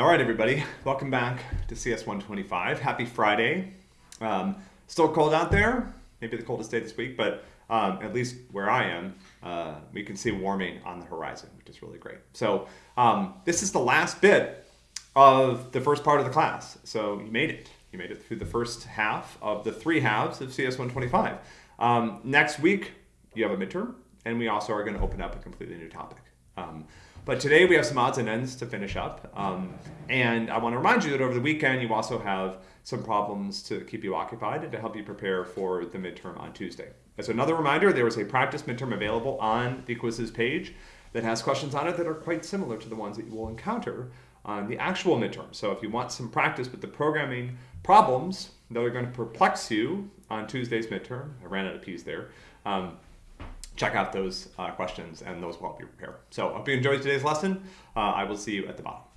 All right, everybody, welcome back to CS 125. Happy Friday. Um, still cold out there, maybe the coldest day this week, but um, at least where I am, uh, we can see warming on the horizon, which is really great. So um, this is the last bit of the first part of the class. So you made it. You made it through the first half of the three halves of CS 125. Um, next week, you have a midterm, and we also are going to open up a completely new topic. Um, but today we have some odds and ends to finish up. Um, and I want to remind you that over the weekend you also have some problems to keep you occupied and to help you prepare for the midterm on Tuesday. As another reminder, there is a practice midterm available on the quizzes page that has questions on it that are quite similar to the ones that you will encounter on the actual midterm. So if you want some practice with the programming problems that are going to perplex you on Tuesday's midterm, I ran out of P's there, um, check out those uh, questions and those will help you prepare. So I hope you enjoyed today's lesson. Uh, I will see you at the bottom.